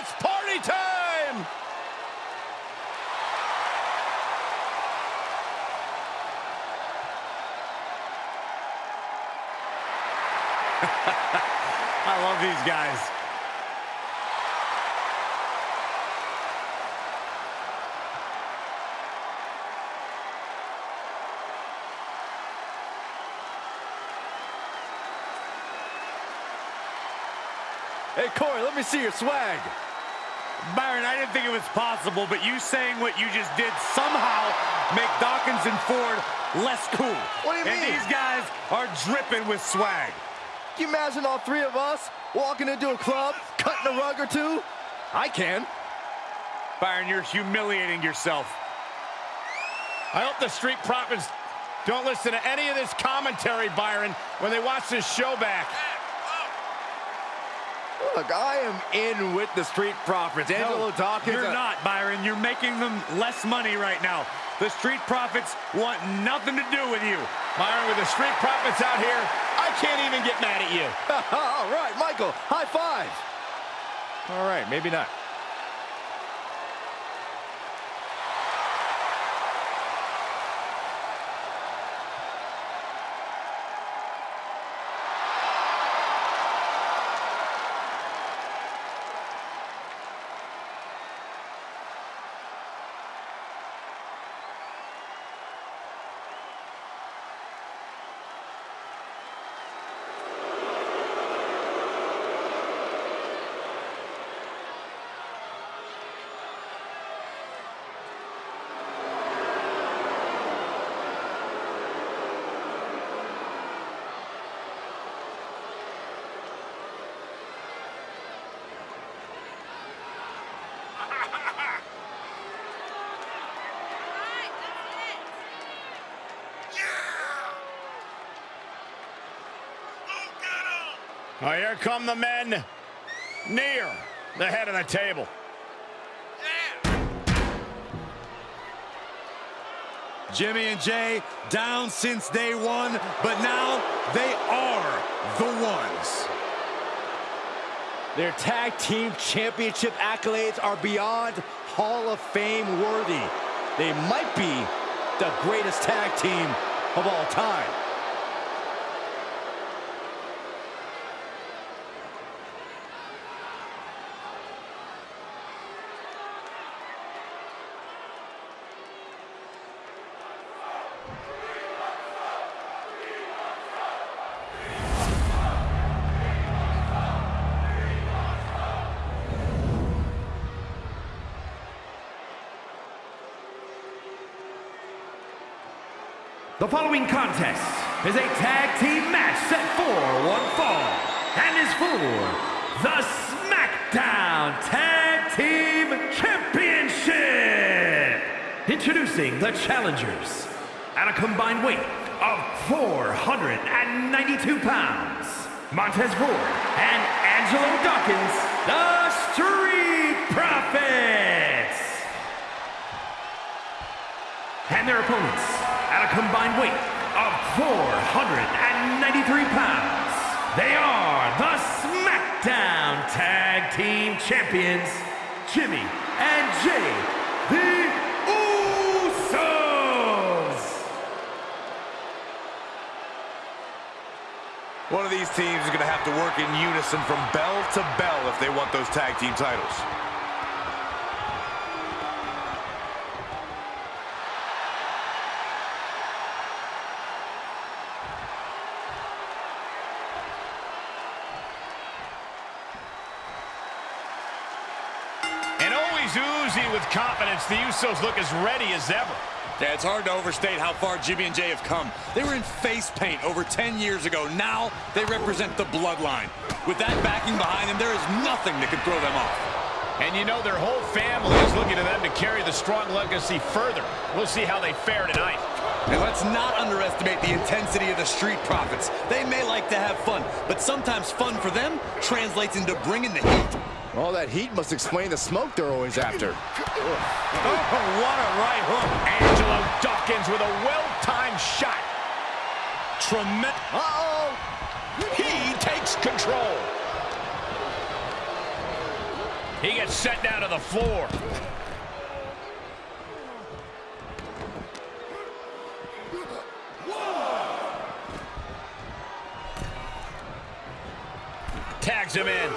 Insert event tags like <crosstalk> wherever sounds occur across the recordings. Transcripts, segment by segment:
It's party time! <laughs> I love these guys. Hey, Corey, let me see your swag. Byron, I didn't think it was possible, but you saying what you just did somehow make Dawkins and Ford less cool. What do you and mean? these guys are dripping with swag. Can you imagine all three of us walking into a club, cutting a rug or two? I can. Byron, you're humiliating yourself. I hope the Street Profits don't listen to any of this commentary, Byron, when they watch this show back. Look, I am in with the Street Profits. Angelo Dawkins. You're uh, not, Byron. You're making them less money right now. The Street Profits want nothing to do with you. Byron, with the Street Profits out here, I can't even get mad at you. <laughs> all right, Michael, high five. All right, maybe not. Oh, here come the men near the head of the table. Jimmy and Jey down since day one, but now they are the ones. Their tag team championship accolades are beyond Hall of Fame worthy. They might be the greatest tag team of all time. The following contest is a tag team match set for one fall and is for the SmackDown Tag Team Championship. Introducing the challengers at a combined weight of 492 pounds. Montez Ford and Angelo Dawkins, the Street Profits. And their opponents at a combined weight of 493 pounds. They are the SmackDown Tag Team Champions, Jimmy and Jey, the Usos. One of these teams is going to have to work in unison from bell to bell if they want those tag team titles. Oozy with confidence, the Usos look as ready as ever. Yeah, it's hard to overstate how far Jimmy and Jey have come. They were in face paint over 10 years ago. Now they represent the bloodline. With that backing behind them, there is nothing that could throw them off. And you know their whole family is looking to them to carry the strong legacy further. We'll see how they fare tonight. And let's not underestimate the intensity of the Street Profits. They may like to have fun, but sometimes fun for them translates into bringing the heat. All that heat must explain the smoke they're always after. Oh, what a right hook. Angelo Dawkins with a well-timed shot. Tremendous. Uh-oh! He takes control. He gets set down to the floor. Tags him in.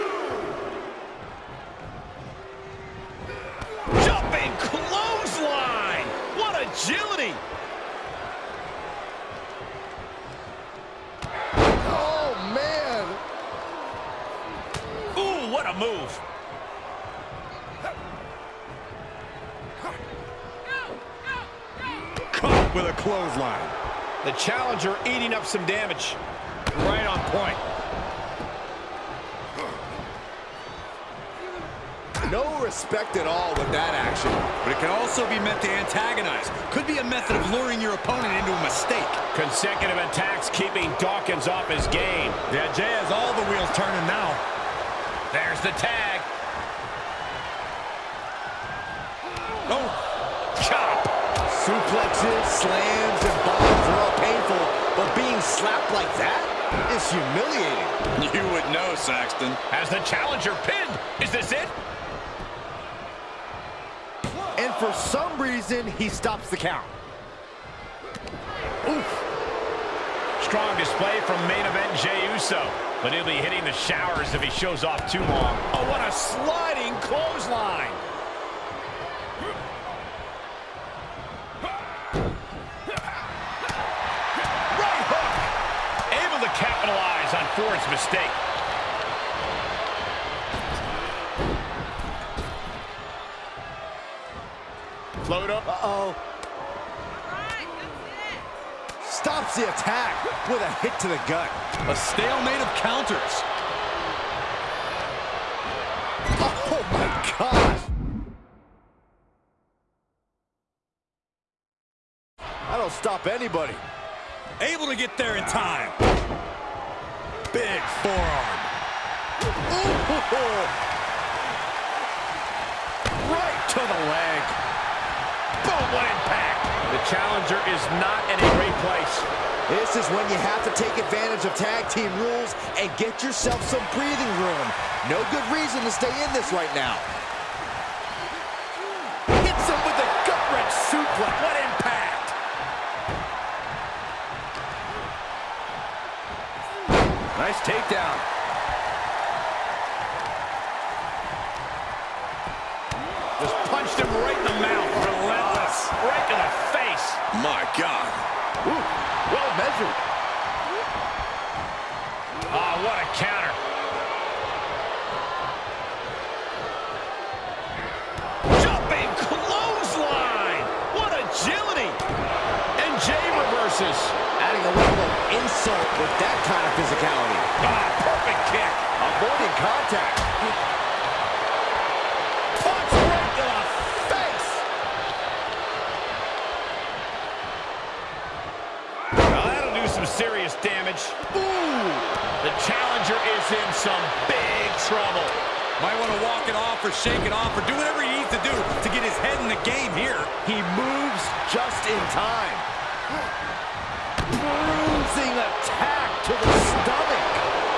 Jumping clothesline. What agility. Oh, man. Ooh, what a move. With a clothesline. The challenger eating up some damage. Right on point. No respect at all with that action. But it can also be meant to antagonize. Could be a method of luring your opponent into a mistake. Consecutive attacks keeping Dawkins off his game. Yeah, Jey has all the wheels turning now. There's the tag. Suplexes, slams, and bombs are all painful, but being slapped like that is humiliating. You would know, Saxton. Has the challenger pinned. Is this it? And for some reason, he stops the count. Oof. Strong display from main event Jey Uso. But he'll be hitting the showers if he shows off too long. Oh, what a sliding clothesline. Ford's mistake. Float up. Uh-oh. Stops the attack with a hit to the gut. A stalemate of counters. Oh, my gosh. I don't stop anybody. Able to get there in time. Big forearm. Ooh. Right to the leg. Boom, what impact. The challenger is not in a great place. This is when you have to take advantage of tag team rules and get yourself some breathing room. No good reason to stay in this right now. Nice takedown. Just punched him right in the mouth. Relentless. Right to the face. My God. Ooh, well measured. Ah, what a counter. Jumping clothesline. What agility. And Jey reverses. Adding a level of insult with that kind of physicality. Ah, perfect kick. Avoiding contact. Punch right to the face. Now that'll do some serious damage. Ooh. The challenger is in some big trouble. Might want to walk it off or shake it off or do whatever he needs to do to get his head in the game here. He moves just in time. <laughs> Bruising attack to the stomach.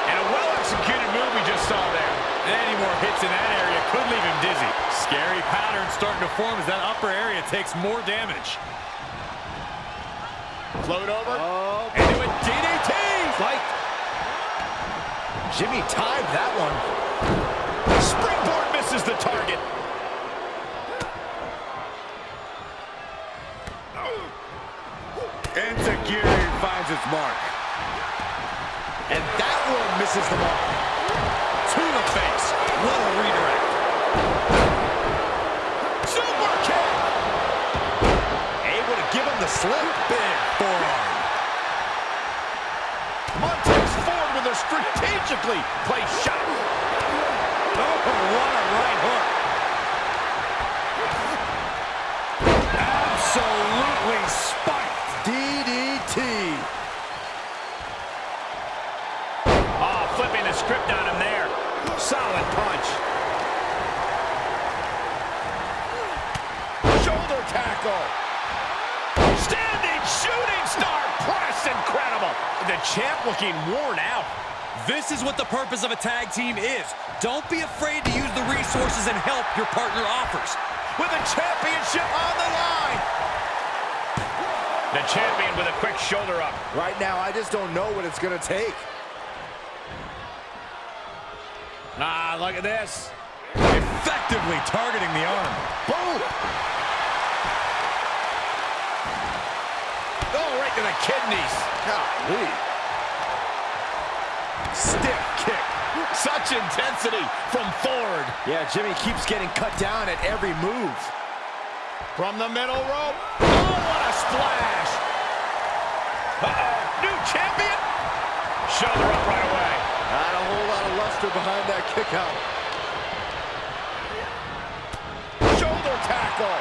And a well-executed move we just saw there. Any more hits in that area could leave him dizzy. Scary pattern starting to form as that upper area takes more damage. Float over. Oh, Into a DDT. fight. Jimmy timed that one. Springboard misses the target. Mark. And that one misses the mark. To the face. What a redirect. Super kick. Able to give him the slip. Big forearm. Montez Ford with a strategically placed shot. Oh, what a right hook. Absolutely spiked. DDT. Ah, flipping the script on him there. Solid punch. Shoulder tackle. Standing shooting star press. Incredible. The champ looking worn out. This is what the purpose of a tag team is. Don't be afraid to use the resources and help your partner offers. With a championship on the line. The champion with a quick shoulder up. Right now, I just don't know what it's going to take. Ah, look at this. Effectively targeting the arm. Boom! Oh, right to the kidneys. Golly. Stiff kick. Such intensity from Ford. Yeah, Jimmy keeps getting cut down at every move. From the middle rope. Oh, what a splash. Uh-oh. New champion. Shoulder up right away. Not a whole lot of luster behind that kick out. Shoulder tackle.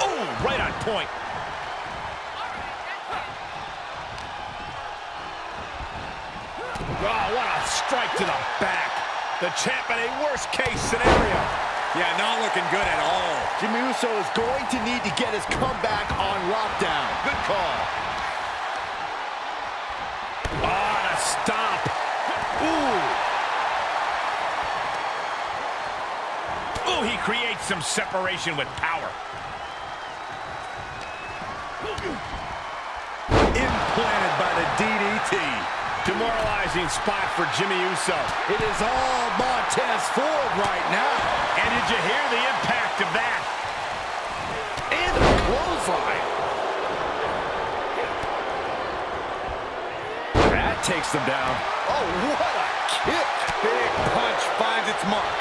Oh, right on point. Oh, what a strike to the back. The champ in a worst case scenario. Yeah, not looking good at all. Jimmy Uso is going to need to get his comeback on lockdown. Good call. Oh, and a stomp. Ooh. Ooh, he creates some separation with power. Implanted by the DDT. Demoralizing spot for Jimmy Uso. It is all Montez Ford right now. And did you hear the impact of that? And a clothesline. That takes them down. Oh, what a kick. Big punch finds its mark.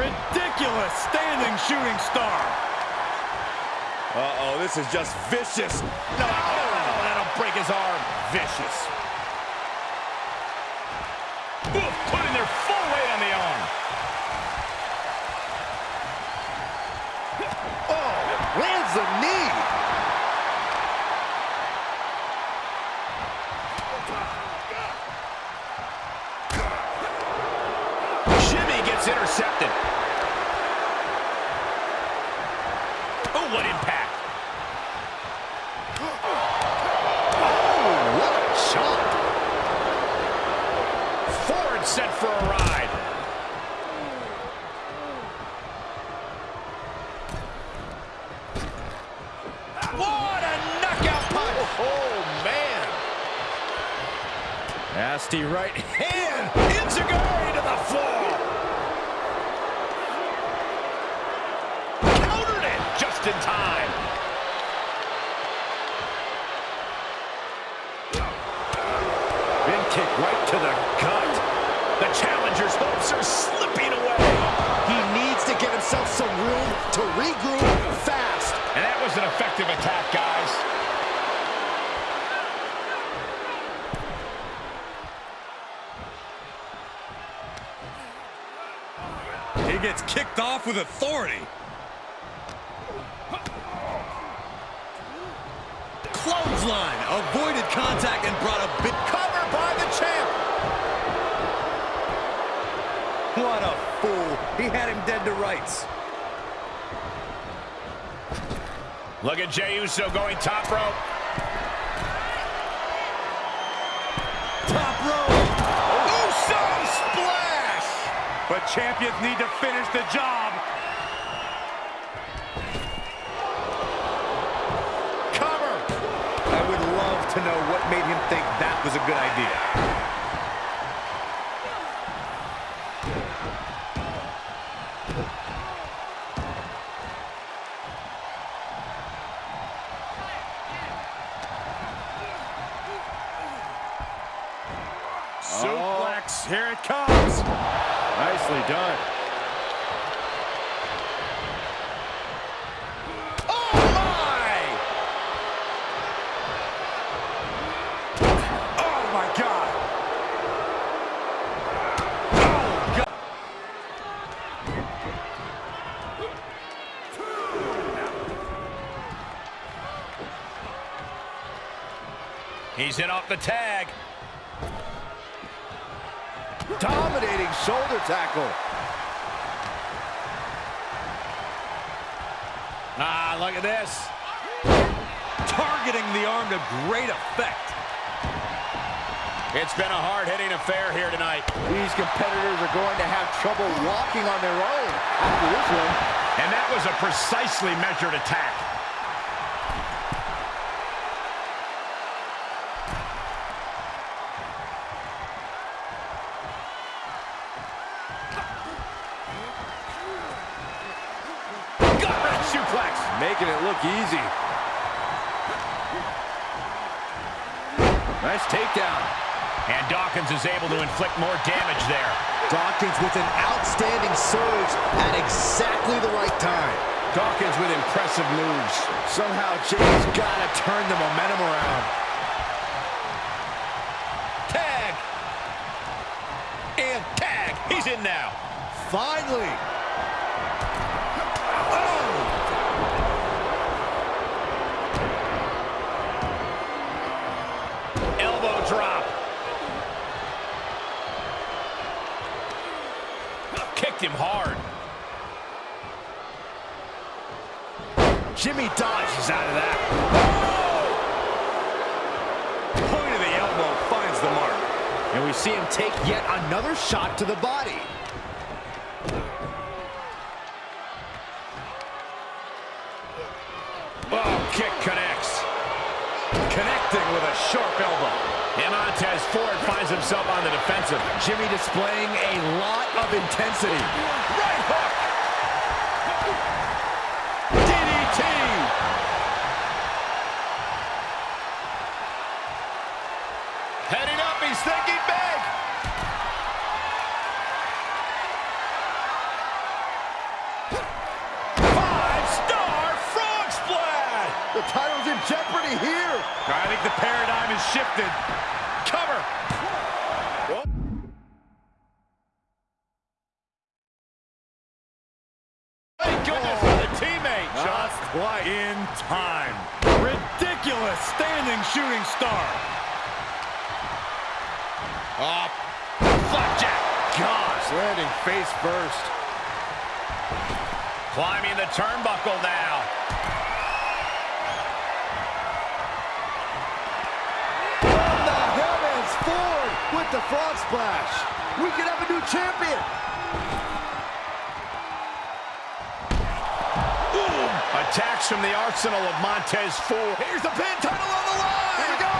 Ridiculous standing shooting star. Uh-oh, this is just vicious. No, that'll break his arm. Vicious. Ooh, putting their full weight on the arm. Oh, lands the knee. Jimmy gets intercepted. Oh, what impact. What a shot. Ford set for a ride. What a knockout punch. Oh, man. Nasty right hand. Enzuigiri to the floor. Countered it just in time. Big kick right to the gut. The challenger's hopes are slipping away. He needs to get himself some room to regroup fast. And that was an effective attack, guys. He gets kicked off with authority. Clothesline. Avoided contact and brought a big Cover by the champ. What a fool. He had him dead to rights. Look at Jey Uso going top rope. Top rope. Uso splash! But champions need to finish the job. Cover. I would love to know what made him think that was a good idea. Suplex, oh. here it comes. Nicely done. Oh, my! Oh, my God. He's in off the tag. Shoulder tackle. Ah, look at this. targeting the arm to great effect. It's been a hard-hitting affair here tonight. These competitors are going to have trouble walking on their own after this one. And that was a precisely measured attack. Easy. Nice takedown. And Dawkins is able to inflict more damage there. Dawkins with an outstanding surge at exactly the right time. Dawkins with impressive moves. Somehow Jey's got to turn the momentum around. Tag. And tag. He's in now. Finally. Him hard. Jimmy dodges out of that. Oh! Point of the elbow finds the mark. And we see him take yet another shot to the body. Oh, kick connects. Connecting with a sharp elbow. And Montez Ford finds himself on the defensive. Jimmy displaying a lot of intensity. Right hook. DDT. Heading up, he's thinking big. Five-star frog splash. The title's in jeopardy here. I think the paradigm has shifted. Cover. Thank goodness for the teammate. Just quite in time. Ridiculous standing shooting star. Oh, flapjack. Gosh, landing face first. Climbing the turnbuckle now. The frog splash. We could have a new champion. Attacks from the arsenal of Montez Ford. Here's the pin title on the line. Here we go.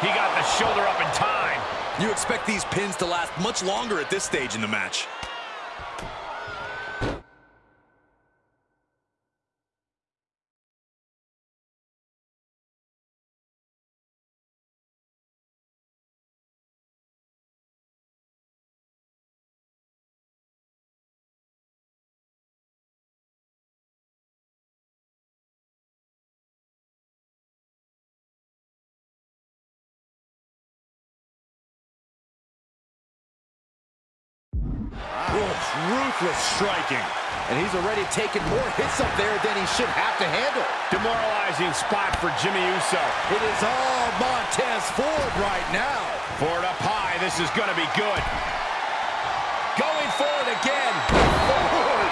He got the shoulder up in time. You expect these pins to last much longer at this stage in the match. Ruthless striking. And he's already taken more hits up there than he should have to handle. Demoralizing spot for Jimmy Uso. It is all Montez Ford right now. Ford up high. This is going to be good. Going forward again. Ford!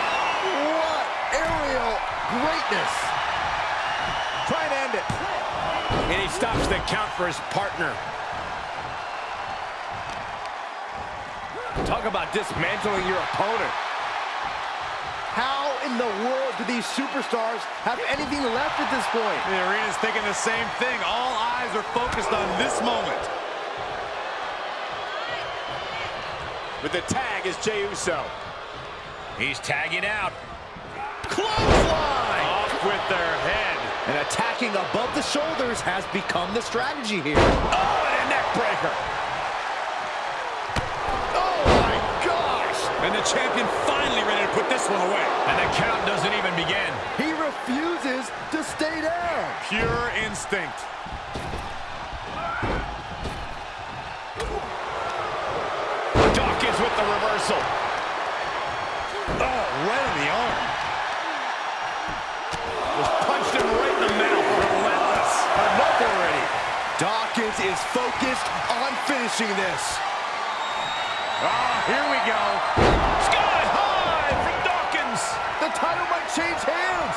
What aerial greatness. Try and end it. And he stops the count for his partner. Talk about dismantling your opponent. How in the world do these superstars have anything left at this point? The arena's thinking the same thing. All eyes are focused on this moment. With the tag is Jey Uso. He's tagging out. Clothesline! Off with their head. And attacking above the shoulders has become the strategy here. Oh, and a neck breaker. Oh my gosh! And the champion finally ready to put this one away. And the count doesn't even begin. He refuses to stay down. Pure instinct. Dawkins with the reversal. Oh, right in the arm. Just punched him right in the mouth. Relentless. Enough already. Dawkins is focused on finishing this. Ah, here we go. Sky high from Dawkins. The title might change hands.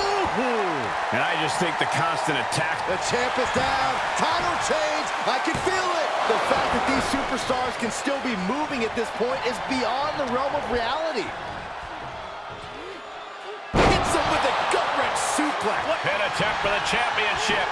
Ooh! And I just think the constant attack. The champ is down. Title change. I can feel it. The fact that these superstars can still be moving at this point is beyond the realm of reality. Hits him with a gut-wrench suplex. Pin attempt for the championship.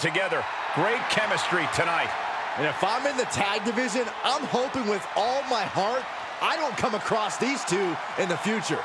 Together. Great chemistry tonight. And if I'm in the tag division, I'm hoping with all my heart I don't come across these two in the future.